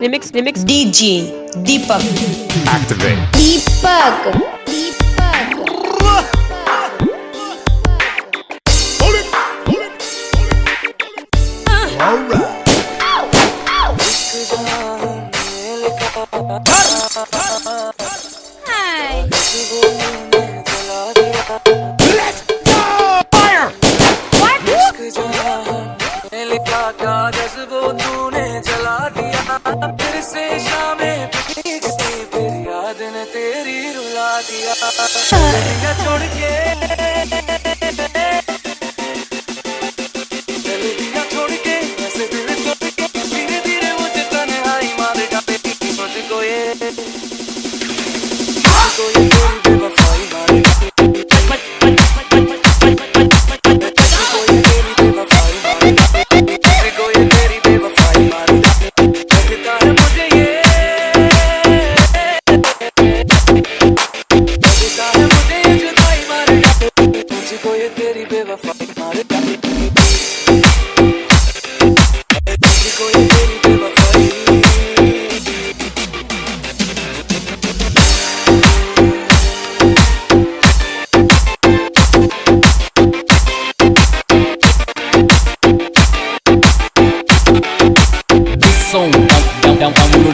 Remix, remix. DJ Deepak. Activate. Deepak. Deepak. Hold it. All right. Hi. फिर से शामें भीगती फिर याद ने तेरी रुला दिया। छोड़ के चले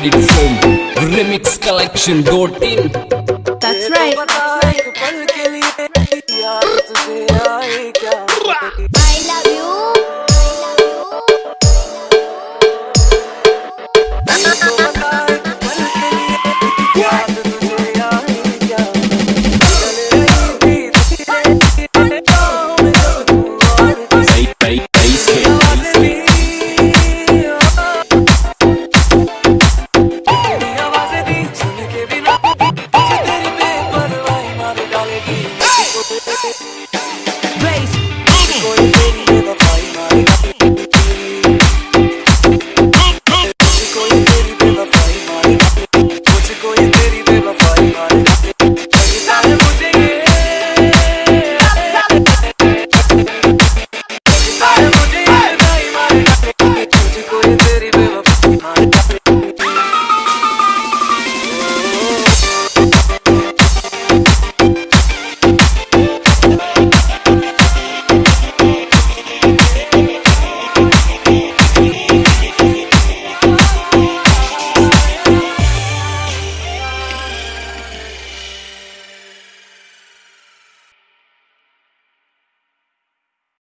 from Remix Collection .in. That's right. I love you.